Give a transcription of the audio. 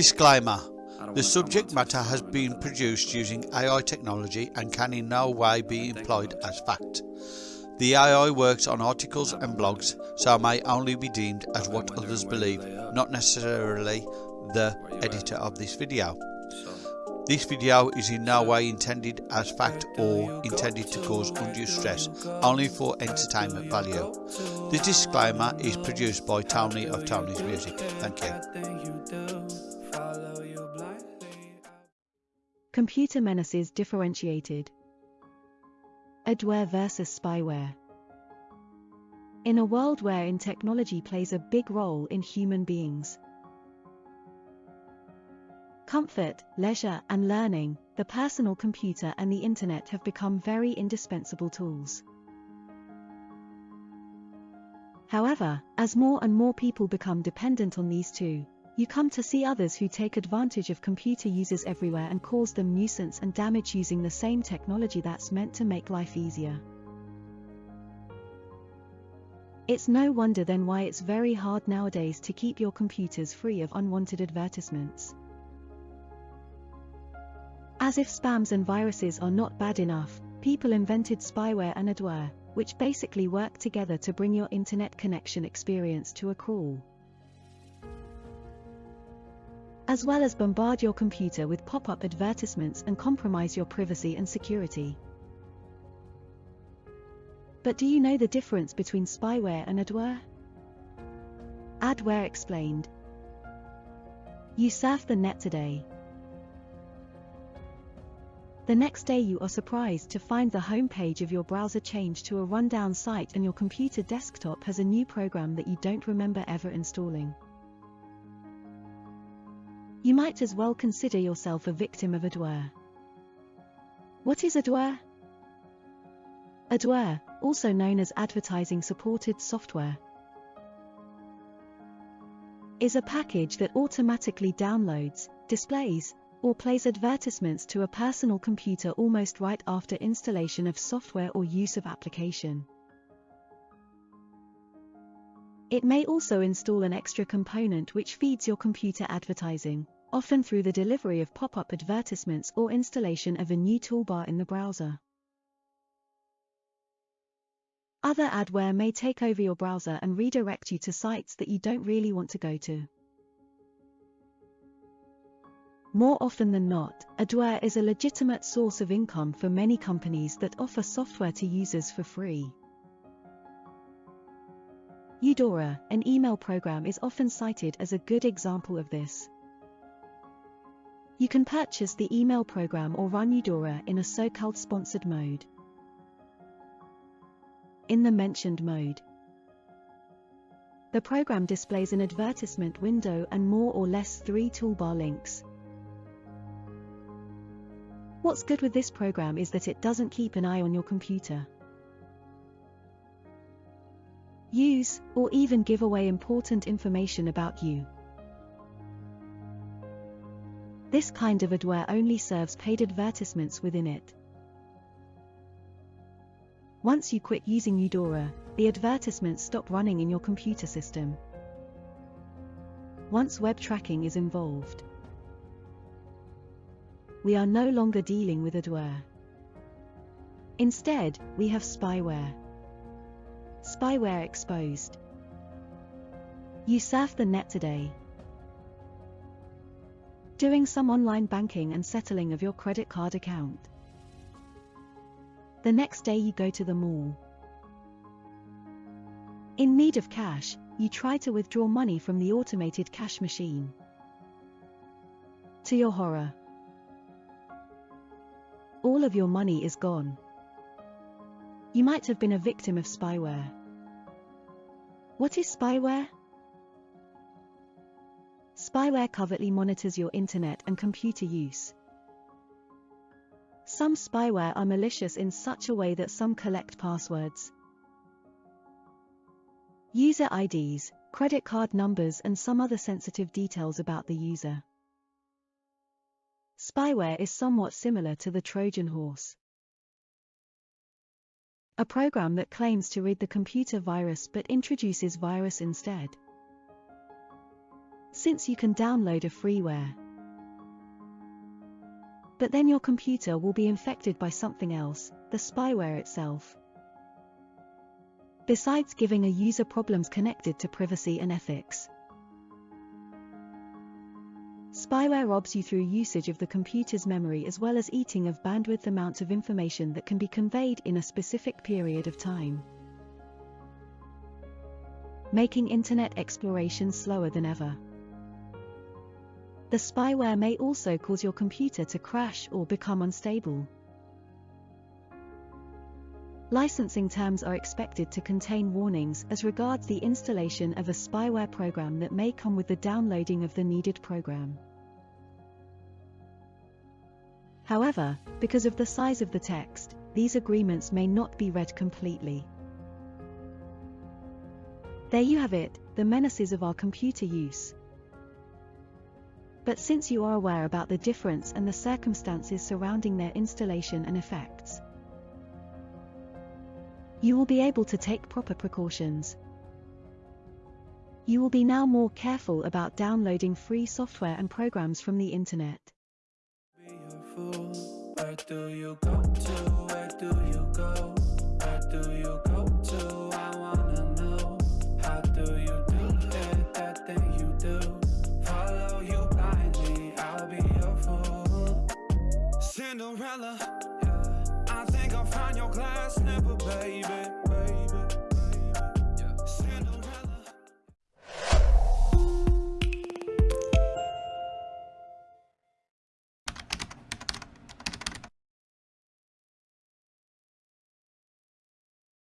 Disclaimer The subject matter has been produced using AI technology and can in no way be employed as fact. The AI works on articles and blogs, so may only be deemed as what others believe, not necessarily the Where you at? editor of this video. This video is in no way intended as fact or intended to cause undue stress, only for entertainment value. The disclaimer is produced by Tony of Tony's Music. Thank you. Computer menaces differentiated. Adware versus spyware. In a world wherein technology plays a big role in human beings, comfort, leisure, and learning, the personal computer and the internet have become very indispensable tools. However, as more and more people become dependent on these two, you come to see others who take advantage of computer users everywhere and cause them nuisance and damage using the same technology that's meant to make life easier. It's no wonder then why it's very hard nowadays to keep your computers free of unwanted advertisements. As if spams and viruses are not bad enough, people invented spyware and adware, which basically work together to bring your internet connection experience to a crawl as well as bombard your computer with pop-up advertisements and compromise your privacy and security. But do you know the difference between spyware and adware? Adware explained. You surf the net today. The next day you are surprised to find the homepage of your browser changed to a rundown site and your computer desktop has a new program that you don't remember ever installing. You might as well consider yourself a victim of adware. What is adware? Adware, also known as advertising supported software, is a package that automatically downloads, displays, or plays advertisements to a personal computer almost right after installation of software or use of application. It may also install an extra component which feeds your computer advertising, often through the delivery of pop-up advertisements or installation of a new toolbar in the browser. Other adware may take over your browser and redirect you to sites that you don't really want to go to. More often than not, adware is a legitimate source of income for many companies that offer software to users for free. Eudora, an email program is often cited as a good example of this. You can purchase the email program or run Eudora in a so-called sponsored mode. In the mentioned mode, the program displays an advertisement window and more or less three toolbar links. What's good with this program is that it doesn't keep an eye on your computer. Use, or even give away important information about you. This kind of adware only serves paid advertisements within it. Once you quit using Eudora, the advertisements stop running in your computer system. Once web tracking is involved, we are no longer dealing with adware. Instead, we have spyware. Spyware exposed. You surf the net today. Doing some online banking and settling of your credit card account. The next day you go to the mall. In need of cash, you try to withdraw money from the automated cash machine. To your horror, all of your money is gone. You might have been a victim of spyware. What is spyware? Spyware covertly monitors your internet and computer use. Some spyware are malicious in such a way that some collect passwords, user IDs, credit card numbers and some other sensitive details about the user. Spyware is somewhat similar to the Trojan horse. A program that claims to read the computer virus but introduces virus instead. since you can download a freeware. But then your computer will be infected by something else, the spyware itself. Besides giving a user problems connected to privacy and ethics. Spyware robs you through usage of the computer's memory as well as eating of bandwidth amounts of information that can be conveyed in a specific period of time. Making internet exploration slower than ever. The spyware may also cause your computer to crash or become unstable. Licensing terms are expected to contain warnings as regards the installation of a spyware program that may come with the downloading of the needed program. However, because of the size of the text, these agreements may not be read completely. There you have it, the menaces of our computer use. But since you are aware about the difference and the circumstances surrounding their installation and effects, you will be able to take proper precautions. You will be now more careful about downloading free software and programs from the internet. Where do you go to? Where do you go? Where do you go baby.